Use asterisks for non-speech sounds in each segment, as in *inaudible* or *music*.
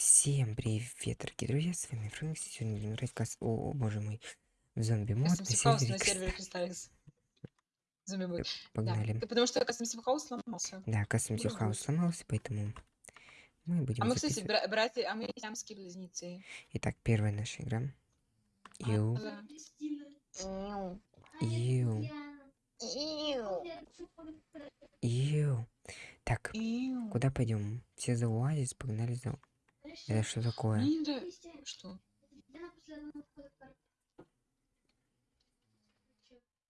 Всем привет, дорогие друзья, с вами Фрэнк, сегодня будем играть кас... О, боже мой, в зомби мод на сервере на сервере. Зомби. Погнали. Да. Потому что Custom House сломался. Да, House ждать. сломался, поэтому мы будем А мы, кстати, записывать. бра- братья, а мы сиамские близнецы. Итак, первая наша игра. Ю, Да. ю, ю. Так, Иу. куда пойдем? Все за оазис, погнали за... Это что такое? Мне не нравится. Что?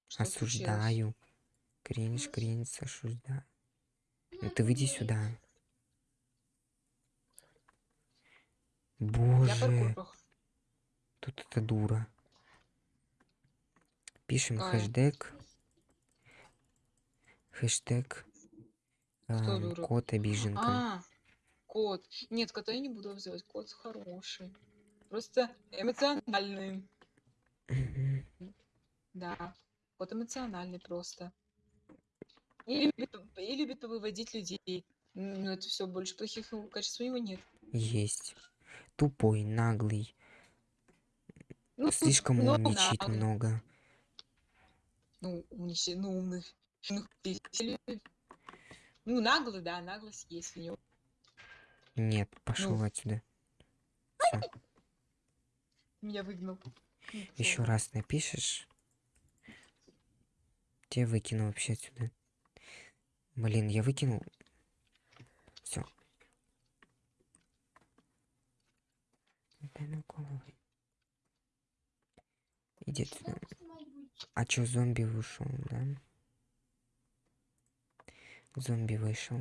Что? Осуждаю. Кринж, кринж, осуждаю. Ну ты выйди сюда. Боже, тут эта дура. Пишем Какая? хэштег. Хэштег. Дура? кот обиженка. А, кот. Нет, кота я не буду обзывать. Кот хороший. Просто эмоциональный. Да. Кот эмоциональный просто. И любит, и любит повыводить людей. М, Ну, это все больше плохих качеств у него нет. Есть. Тупой, наглый. Ну, Слишком ну, умничает наглый. много. Ну, умничай, ну, умных. любит. Ну, наглый, да, наглость есть у него. Нет, пошел Ну. отсюда. Всё. Меня выгнал. Еще раз напишешь. Тебя выкину вообще отсюда. Блин, я выкинул. Все. Иди отсюда. А чё, зомби вышел, да? Зомби вышел.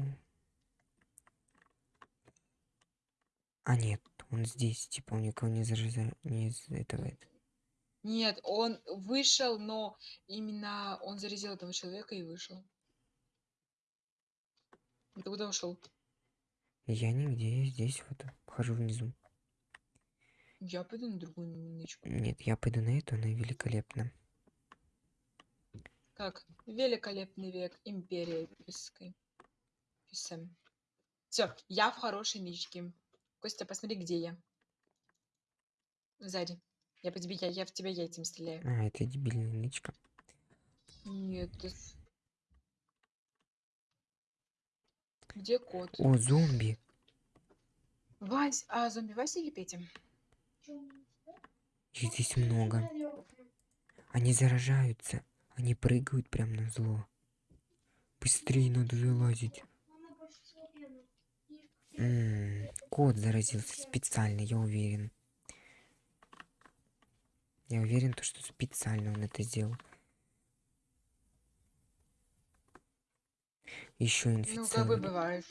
А нет, он здесь, типа он никого не заражает, не из этого. это. Нет, он вышел, но именно он зарезал этого человека и вышел. Ты куда ушел? Я нигде, я здесь вот хожу внизу. Я пойду на другую нычку. Нет, я пойду на эту, она великолепна. Как? Великолепный век империи Пиской. Все, я в хорошей нычке. Костя, посмотри, где я. Сзади. Я по тебе, я, я в тебя яйцем стреляю. А, это дебильная нычка. Нет, ты... Где кот? О, зомби! Вась, а зомби Вася или Петя? Их здесь много. Они заражаются. Они прыгают прям на зло. Быстрее надо залазить. М, Кот заразился специально, я уверен. Я уверен, то, что специально он это сделал. Еще Ну, как бы бывает.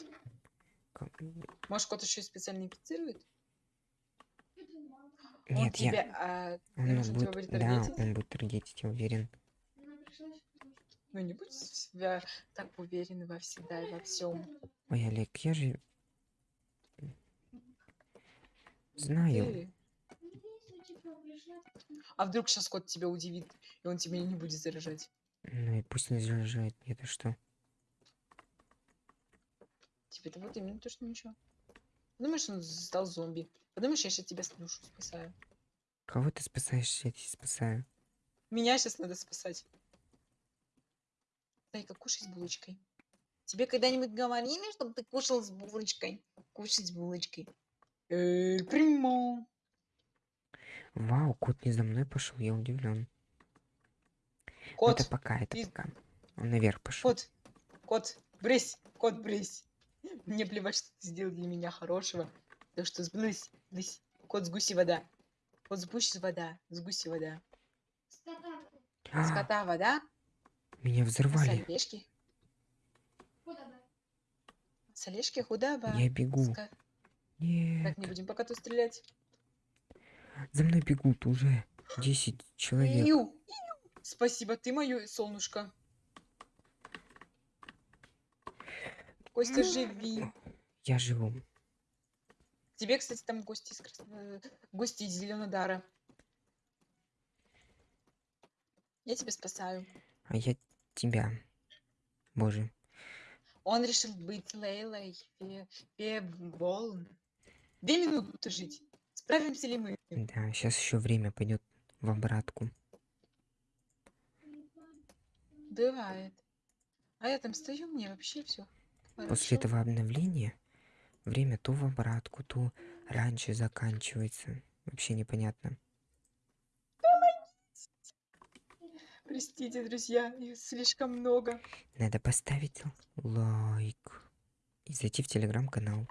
Как- Может, кот еще и специально инфицирует? Он Нет, я... тебя, а, Он тебя будет... будет Да, он будет таргетить, я уверен. Ну, не будь в себя так уверен во всегда и во всем. Ой, Олег, я же... Знаю. А вдруг сейчас кот тебя удивит, и он тебя не будет заражать? Ну и пусть не заражает. Это что? Тебе это вот именно то, что ничего. Думаешь, он стал зомби? Подумаешь, я сейчас тебя душу спасаю. Кого ты спасаешь? Я тебя спасаю. Меня сейчас надо спасать. Дай-ка кушай с булочкой. Тебе когда-нибудь говорили, чтобы ты кушал с булочкой? Кушай с булочкой. Эль примо. Вау, кот не за мной пошел, я удивлен. Кот, Это пока, это ты- пока. Он наверх пошел. кот, кот, брысь, кот, брысь. Мне плевать, что ты сделал для меня хорошего. Так что сблысь, блысь. Кот с гуси вода. Кот с гуси вода, с гуси вода. С А, кота вода, меня с взорвали. С олежки худова. Я бегу. С ко- Нет. Так, не будем по коту стрелять. За мной бегут уже 10 человек. Иу. Спасибо, ты мое солнышко. Костя, живи. Я живу. Тебе, кстати, там гости из, Крас- э, гости из Зеленодара. Я тебя спасаю. А я тебя. Боже. Он решил быть Лейлой Фе- Феболн. Две минуты жить. Справимся ли мы? Да, сейчас еще время пойдет в обратку. Бывает. А я там стою, мне вообще все. После этого обновления время то в обратку, то раньше заканчивается. Вообще непонятно. Простите, друзья, их слишком много. Надо поставить лайк и зайти в телеграм-канал.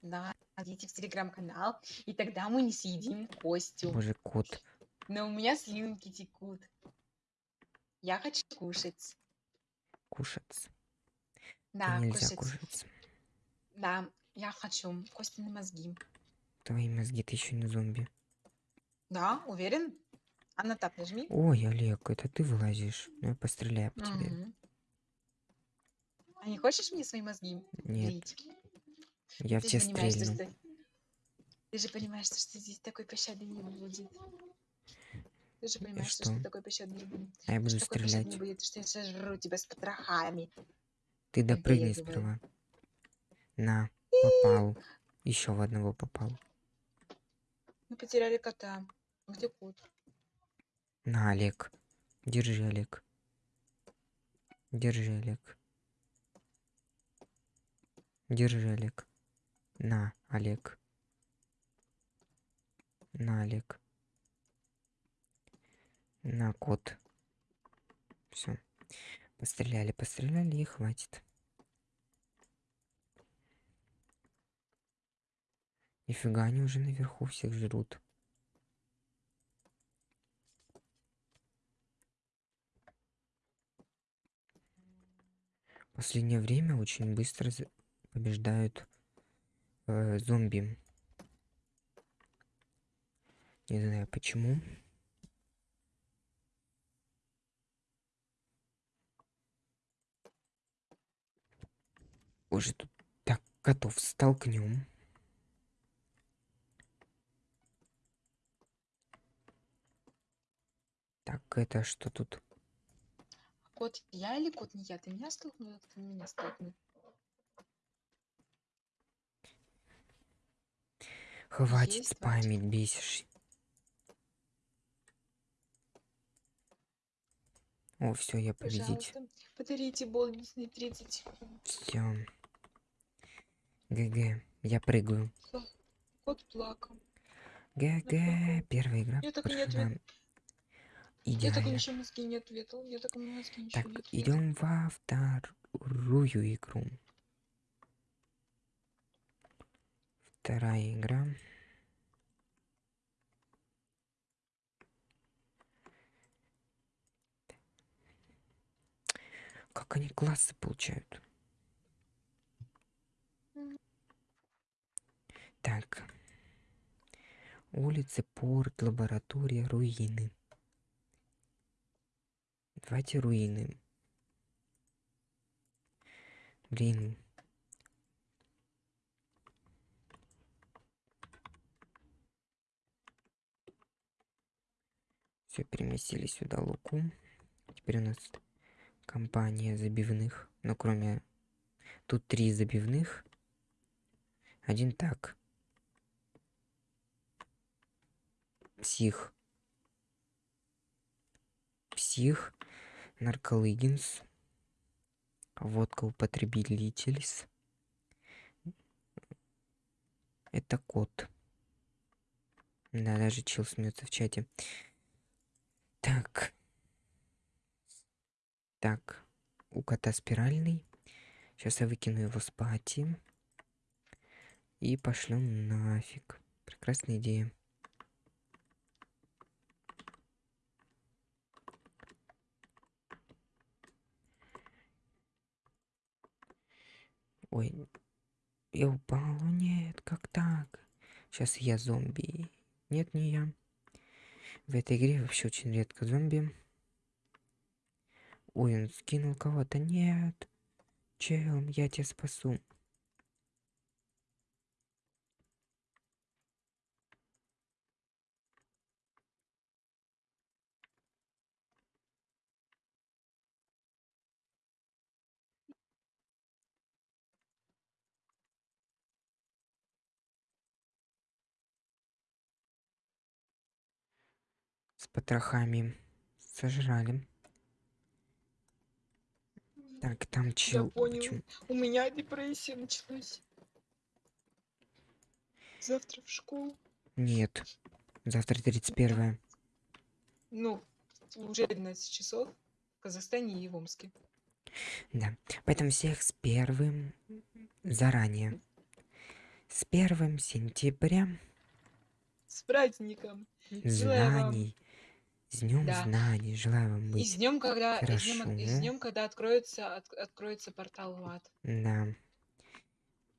Да, идите в телеграм-канал, и тогда мы не съедим Костю. Боже, кот. Но у меня слюнки текут. Я хочу кушать. Кушать. Да, нельзя кушать. кушать. Да, я хочу. Костины мозги. Твои мозги, ты еще не зомби. Да, уверен? А на тап нажми. Ой, Олег, это ты вылазишь. Ну, я постреляю по тебе. Мгм. А не хочешь мне свои мозги Нет, влить? Я в Ты тебя понимаешь, то, стрельну. что... Ты же понимаешь, то, что здесь такой пощады не будет. Ты же понимаешь, то, что что? такой пощады не будет. А я буду что пощады не стрелять. будет, что я сожру тебя с потрохами. Ты допрыгни Побегивай. сперва. На, попал. Еще в одного попал. Мы потеряли кота. Где кот? На, Олег. Держи, Олег. Держи, Олег. Держи, Олег. На, Олег. На, Олег. На, кот. Все. Постреляли, постреляли и хватит. Нифига, они уже наверху всех жрут. Последнее время очень быстро побеждают э, зомби. Не знаю почему. Уже тут так котов столкнем. Так, это что тут? Кот я или кот не я? Ты меня столкнул, или ты меня столкнул? Хватит Есть, спамить, бесишь. О, все, я. Пожалуйста, подарите бонусные 30. Все. ГГ, я прыгаю. Кот плакал. ГГ, первая игра Я так и не ответ- Я так ничего мозги не ответил. Я так мозги ничего Так, не ответил. идем во вторую игру. Вторая игра. Как они классы получают? Так. Улицы, порт, лаборатория, руины. Давайте руины. Блин. Все, переместили сюда луку. Теперь у нас компания забивных. Ну, кроме... Тут три забивных. Один так. Псих. Псих. Нарколыгинс. Водка употребитель. Это кот. Да, даже чел смеется в чате. Так. Так. У кота спиральный. Сейчас я выкину его с пати. И пошлем нафиг. Прекрасная идея. Ой, я упал. Нет, как так? Сейчас я зомби. Нет, не я. В этой игре вообще очень редко зомби. Ой, он скинул кого-то. Нет. Чел, я тебя спасу. С потрохами сожрали. Так, там чел. понял. почему- У меня депрессия началась. Завтра в школу. Нет. Завтра 31 Ну, уже 12 часов в Казахстане и в Омске. Да. Поэтому всех с первым заранее. С первым сентября С праздником. Знаний. С днем Да. знаний. Желаю вам И с быть. днем, когда, и с и с Хорошо. днем, когда откроется, от- откроется портал в ад. Да.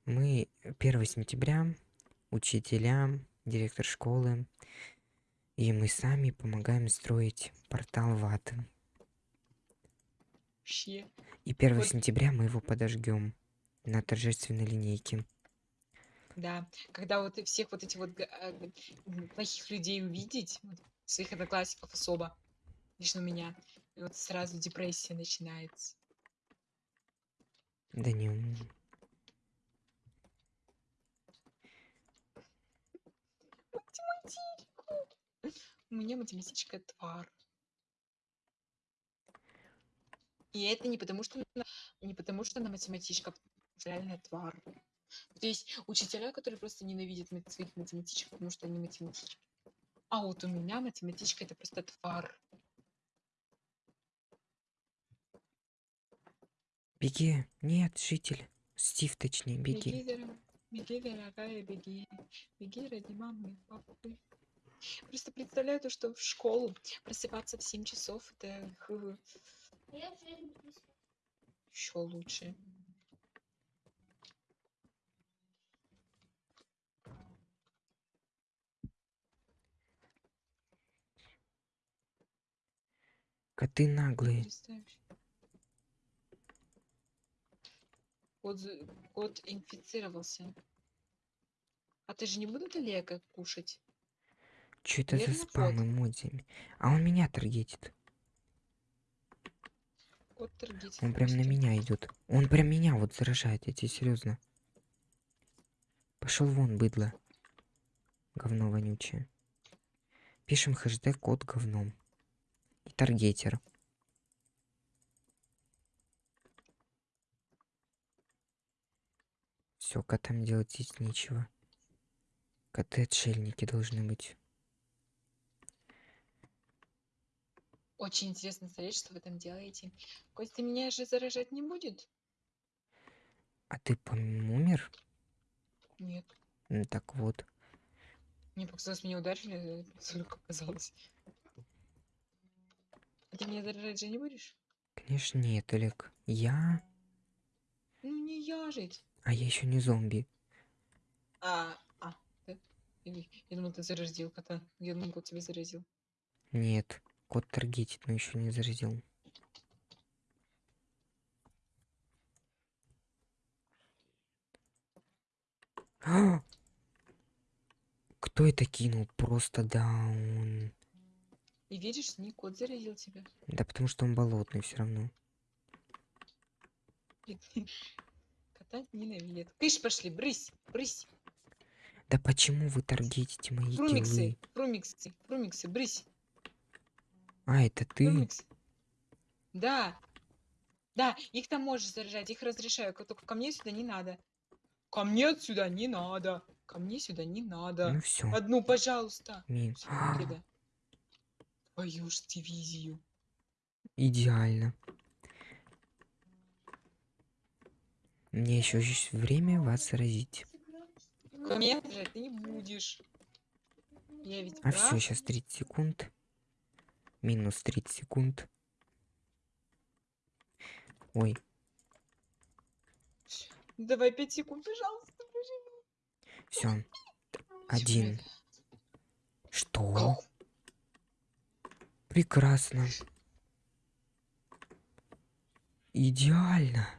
Мы 1 сентября, учителя, директор школы, и мы сами помогаем строить портал в ад. Вообще. И 1 Вот. сентября мы его подожгем на торжественной линейке. Да. Когда вот и всех вот этих вот а, плохих людей увидеть, вот, своих одноклассников особо, лично у меня, и вот сразу депрессия начинается. Да не. м, У меня математичка твар. И это не потому, что она, не потому, что она математичка, а потому что реально твар. То есть учителя, которые просто ненавидят своих математичек, потому что они математички. А вот у меня математичка это просто твар. Беги. Нет, житель. Стив, точнее, беги. Беги, дорогая, беги, дорогая, беги. Беги ради мамы папы. Просто представляю то, что в школу просыпаться в 7 часов, это еще лучше. Коты наглые. Кот, за- кот инфицировался. А ты же не будут Олега кушать? Что это за Верно, спам кот? эмодзиями? А он меня таргетит. Кот таргетит Он прям на меня идет. Он прям меня вот заражает, я тебе серьезно. Пошел вон, быдло. Говно вонючее. Пишем хэштег код говном. И таргетер. Все, котам делать здесь нечего. Коты отшельники должны быть. Очень интересно смотреть, что вы там делаете. Костя меня же заражать не будет? А ты, по-моему, умер? Нет. Ну, так вот. Мне показалось, меня ударили, *laughs* только показалось. А ты меня заражать же не будешь? Конечно, нет, Олег. Я... Ну не я же. А я еще не зомби. А, а, да? Или- Я думал, ты заразил кота. Я думал, кот тебя заразил. Нет. Кот таргетит, но еще не заразил. *gasps* Кто это кинул? Просто даун. И видишь, не кот заразил тебя. Да потому что он болотный все равно. *laughs* Кота ненавидят. Кыш, пошли, брысь, брысь. Да почему вы таргетите мои Фрумиксы, киллы? фрумиксы, фрумиксы, брысь. А, это ты? Фрумиксы. Да. Да, их там можешь заражать, их разрешаю. ко- Только ко мне сюда не надо. Ко мне сюда не надо. Ко мне сюда не надо. Ну все. Одну, пожалуйста. Мин. Твою ж дивизию. Идеально. Мне еще есть время вас. Ко мне заражать ты не будешь. Я ведь А все, прав. сейчас 30 секунд. Минус 30 секунд. Ой, Давай 5 секунд, пожалуйста. пожалуйста. все. Один. Что? Прекрасно. Идеально.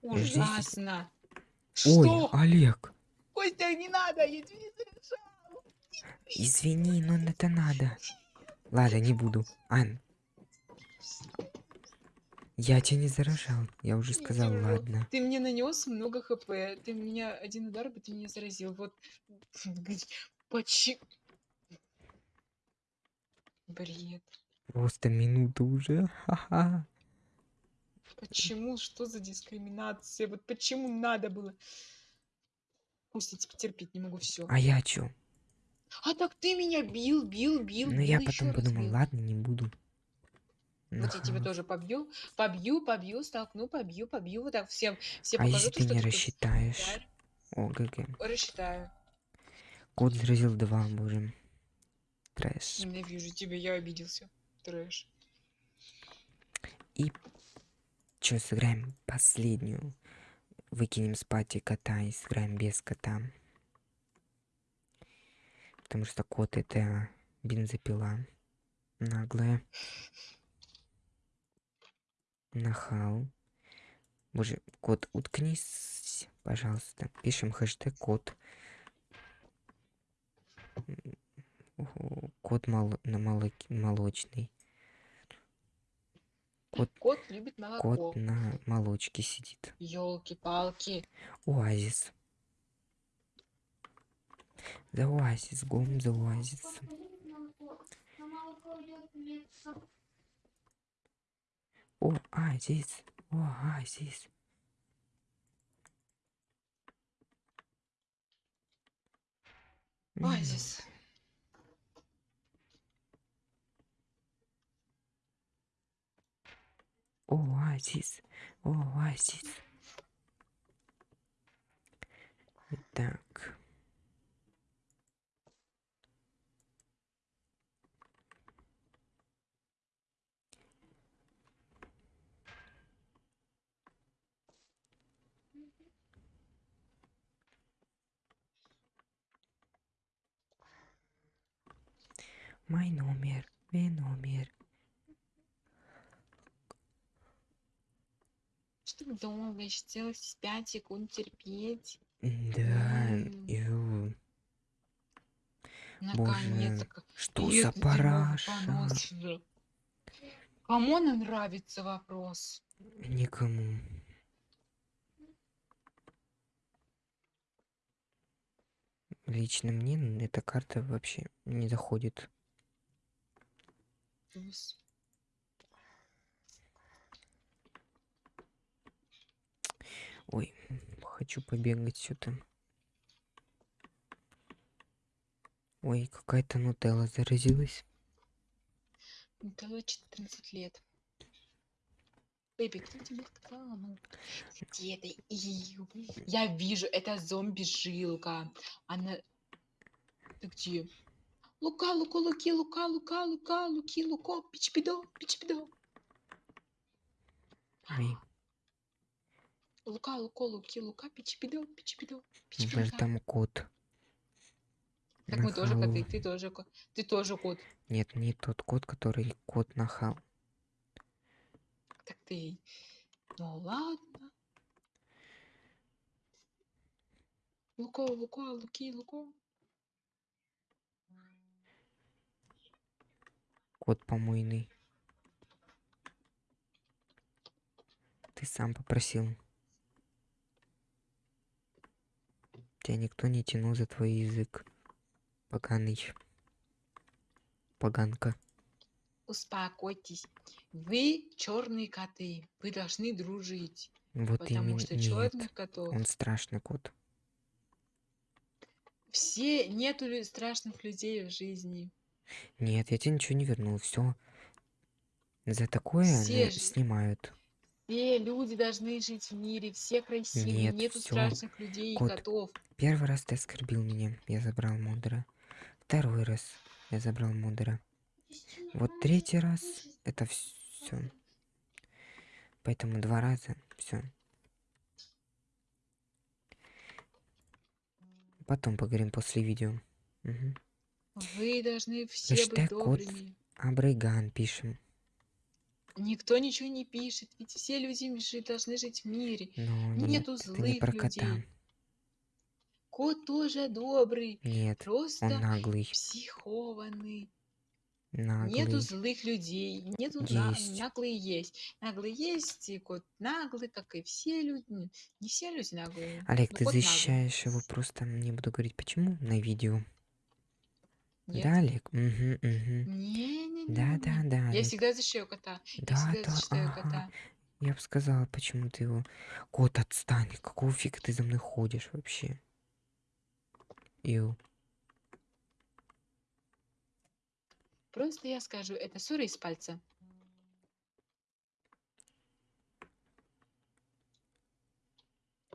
Ужасно. Ой, Что? Олег, Костя, не надо, я тебе не заражаю. извини, но это надо. Ладно, не буду. Ан, я тебя не заражал. Я уже сказал, вижу. ладно. Ты мне нанес много хп. Ты меня один удар бы ты меня заразил. Вот почему? Бред. Просто минута уже. Ха-ха. Почему? Что за дискриминация? Вот почему надо было? Пусть я тебя терпеть не могу все. А я чё? А так ты меня бил, бил, бил, Ну я потом подумал, бил. ладно, не буду. Вот я тебя тоже побью, побью, побью, столкну, побью, побью, вот так всем, всем А покажу, если ты не рассчитаешь? О, GG. Рассчитаю. Кот заразил два, боже. Трэш. Ненавижу тебя, я обиделся. Трэш. И чё, сыграем последнюю. Выкинем с party кота и сыграем без кота. Потому что кот это бензопила. Наглая. Нахал. Боже, кот, уткнись, пожалуйста. Пишем хэштег кот. Кот мол- на молоке- молочный. Кот, Кот любит молоко. кот на молочке сидит. Ёлки-палки. Оазис. За оазис, гом за оазис. Оазис, оазис. Оазис. Оазис, оазис. Так. Мой номер, мой номер. Долго еще целых 5 секунд терпеть? Да, ю. Боже, что за параша? Кому она нравится вопрос? Никому. Лично мне эта карта вообще не заходит. Плюс. Ой, хочу побегать что-то. Ой, какая-то нутелла заразилась. Дало 14 лет. Бэби, кто тебе сказал? Где это? Ию. Я вижу, это зомби-жилка. Она... Ты где? Лука, лука, луки, лука, лука, лука, луки, луко, пичпидо, пичпидо. Ой, Лука, луко, луки, лука, пичпидо, пичпидо, боже, пичпидо. там кот. Так мы тоже коты, ты тоже кот. Ты тоже кот. Нет, не тот кот, который кот нахал. Так ты... Ну ладно. Луко, луко, луки, луко. Кот помойный. Ты сам попросил. Тебя никто не тянул за твой язык. Поганый. Поганка. Успокойтесь. Вы черные коты. Вы должны дружить. Вот Потому именно. что черных котов. Он страшный кот. Все нету страшных людей в жизни. Нет, я тебе ничего не вернул. Все. За такое Все снимают. Все люди должны жить в мире. Все красивые. Нет, нету всё. страшных людей и Кот. котов. Первый раз ты оскорбил меня. Я забрал модера. Второй раз я забрал модера. Вот третий раз это все. Поэтому два раза все. Потом поговорим после видео. Мгм. Вы должны все Хэштег быть кот. добрыми. Абрейган пишем. Никто ничего не пишет. Ведь все люди жи- должны жить в мире. Нету нет, это не злых про кота. людей. Кот тоже добрый. Нет, он Просто наглый. психованный. Наглый. Нету злых людей. Нету на- Есть. наглые есть. Наглые есть, и кот наглый, как и все люди. Ну, Не все люди наглые. Олег, но ты кот наглый. защищаешь его просто, не буду говорить почему, на видео. Нет? Да, Олег? Угу, угу. Не-не-не. Да, да, да, Я всегда защищаю кота. Я Да, всегда да, защищаю ага. кота. Я бы сказала, почему ты его... Кот, отстань. Какого фига ты за мной ходишь вообще? Ю. Просто я скажу, это ссора из пальца.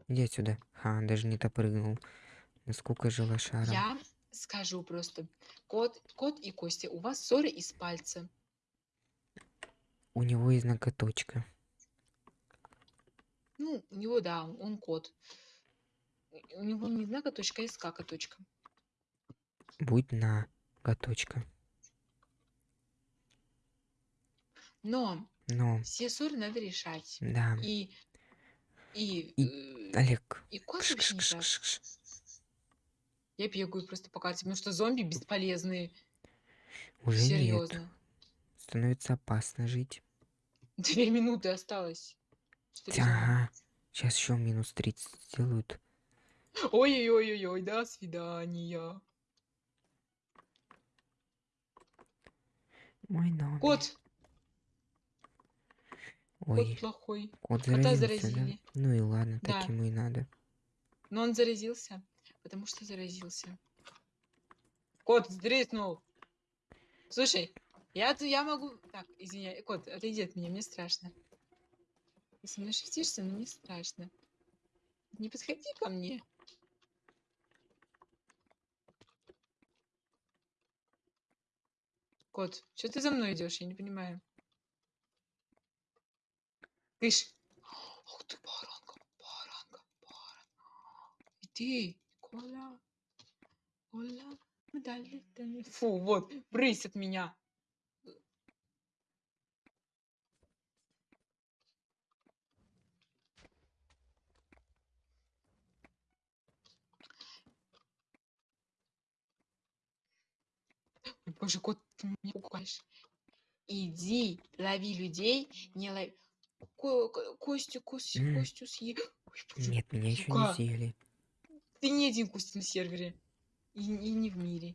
Иди отсюда. Ха, даже не допрыгнул. Насколько же лошара. Я скажу просто. Кот, кот и Костя, у вас ссора из пальца. У него есть ноготочка. Ну, у него, да, он кот. У него не ноготочка, а скакоточка. Будь на готочка. Но Но, все ссоры надо решать. да. И... И... И- э, Олег. И кот вообще не прав. Я бегаю просто по карте, потому что зомби бесполезные. Уже нет. Серьезно. Становится опасно жить. Две минуты осталось. Ага. Сейчас еще минус 30 сделают. Ой-ой-ой-ой, до свидания. Мой номер. Кот, Ой, кот плохой. кот кота заразился, да? заразили. Ну и ладно, Да. так ему и надо. Но он заразился, потому что заразился. Кот сдриснул. Слушай, я, я могу... Так, извиняй, кот, отойди от меня, мне страшно. Ты со мной шептишься, но мне страшно. Не подходи ко мне. Кот, что ты за мной идешь? Я не понимаю. Кыш. Ох ты, баранка, баранка, баранка. И ты, Коля. Коля. мы дали тани- Фу, вот, брысь от меня. Ой, Боже, кот, ты меня пугаешь. Иди, лови людей, не лови. Ко- Ко- Костю, Костю. Костю боже, Нет, меня еще не съели. Ты не один Костя на сервере. И, и не в мире.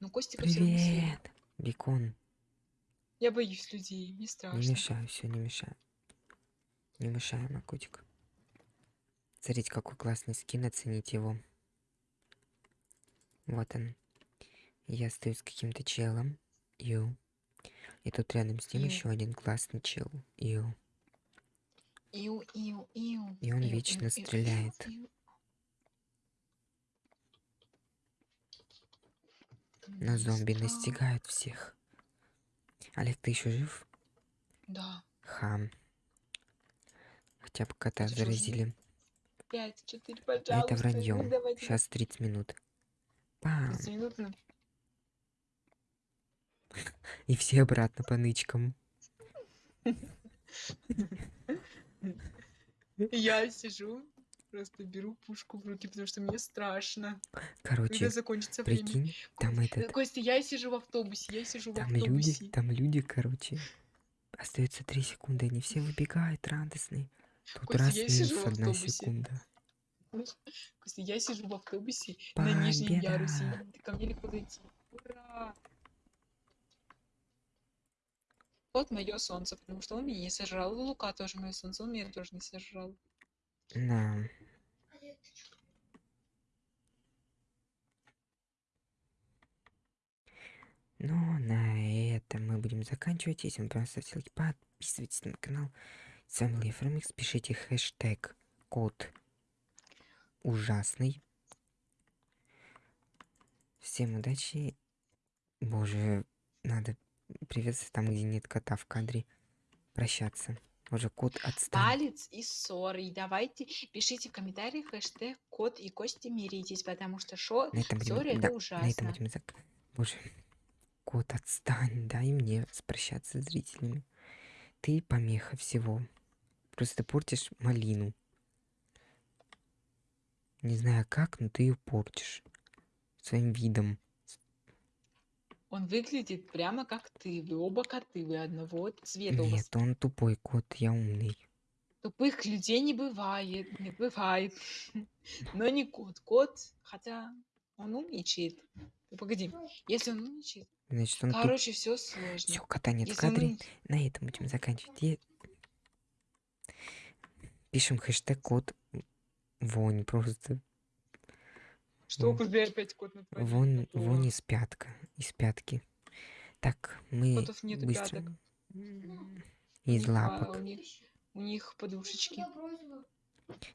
Но Костика все равно съели. Привет, Бекон. Я боюсь людей, мне Не страшно. мешай, все, не мешай. Не мешай, мой котик. Смотрите, какой классный скин, оцените его. Вот он. Я стою с каким-то челом. Ю. И тут рядом с ним Ю. еще один классный чел. Ю. Иу, иу, иу. И он иу, вечно иу, стреляет. иу. Но зомби настигают всех. Олег, ты еще жив? Да. Хам. Хотя бы кота Ты заразили. Пять, четыре, пожалуйста. Это вранье. Ну, давайте. Сейчас 30 минут. Пам. 30 минут. ну. И все обратно по нычкам. *laughs* Я сижу, просто беру пушку в руки, потому что мне страшно. Когда Короче, закончится время. прикинь, там Ко- этот, Костя, я сижу в автобусе, я сижу в там люди, автобусе. там люди, короче. Остается 3 секунды, они все выбегают радостные. Тут Костя, раз я сижу в одна секунда. Костя, я сижу в автобусе на нижнем Победа! ярусе. и Ко мне легко дойти. Ура! Вот мое солнце, потому что он меня не сожрал. Лука тоже мое солнце, он меня тоже не сожрал. Да. Ну, на этом мы будем заканчивать. Если вам понравился, ставьте лайки, подписывайтесь на канал. С вами был Ефремикс. Пишите хэштег код ужасный. Всем удачи. Боже, надо приветствовать там, где нет кота в кадре. Прощаться. Уже кот отстань. Палец и ссоры. Давайте пишите в комментариях хэштег кот и кости миритесь, потому что шо На этом будем, ссоры это да, на ужасно. этом будем зак... Боже, кот, отстань, дай мне прощаться с зрителями. Ты помеха всего. Просто портишь малину. Не знаю как, но ты ее портишь. Своим видом. Он выглядит прямо как ты. Вы оба коты, вы одного цвета. Нет, он тупой кот, я умный. Тупых людей не бывает. Не бывает. *laughs* Но не кот. Кот, хотя Он умничает. Погоди, если он умничает, Значит, он тут... короче, все сложно. Все, кота нет в Если он кадре. умничает- На этом будем заканчивать. И Пишем хэштег код вонь. Просто Что, Вон. куда опять кот на вон, готово? вон из пятка. Из пятки. Так, мы Котов нету быстро... пяток. Из А, лапок. у них, у них подушечки.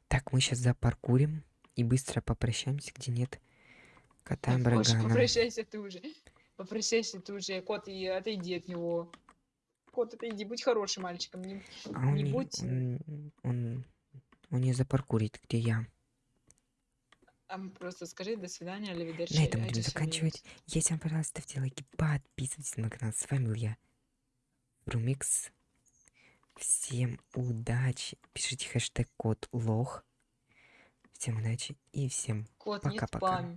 Так, мы сейчас запаркурим и быстро попрощаемся, где нет кота Брагана. попрощайся ты уже. Попрощайся ты уже, кот, и отойди от него. Кот, отойди, будь хорошим мальчиком. Не... А он не не, будь- он, он, он не запаркурит, где я. А просто скажи до свидания, Оливидерчи. На этом будем заканчивать. Если вам понравилось, ставьте лайки, подписывайтесь на канал. С вами был я, Румикс. Всем удачи. Пишите хэштег код лох. Всем удачи и всем Пока-пока.